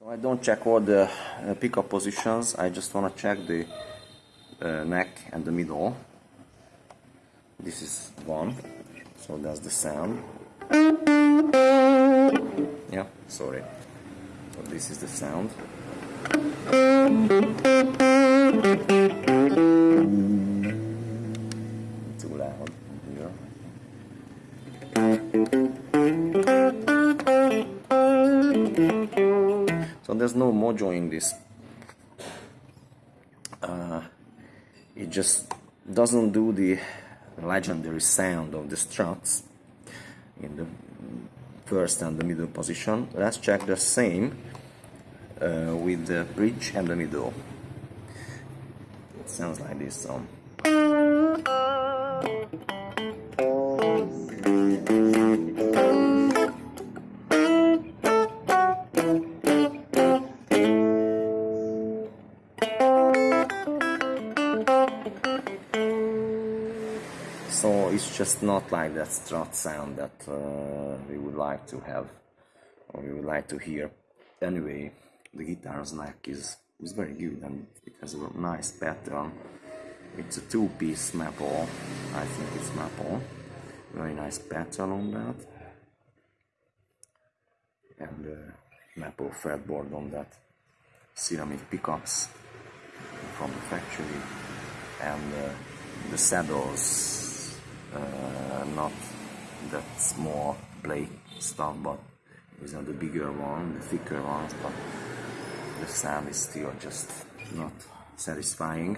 So I don't check all the uh, pickup positions, I just want to check the uh, neck and the middle. This is one, so that's the sound. Yeah, sorry. So this is the sound. So there's no mojo in this. Uh, it just doesn't do the legendary sound of the Strats in the first and the middle position. Let's check the same uh, with the bridge and the middle. It sounds like this. So. So it's just not like that Strat sound that uh, we would like to have or we would like to hear. Anyway, the guitar's neck is, is very good and it has a nice pattern. It's a two-piece maple, I think it's maple. Very nice pattern on that. And uh, maple fretboard on that. Ceramic pickups from the factory and uh, the saddles Uh, not that small plate stuff but these are the bigger one the thicker ones but the sound is still just not satisfying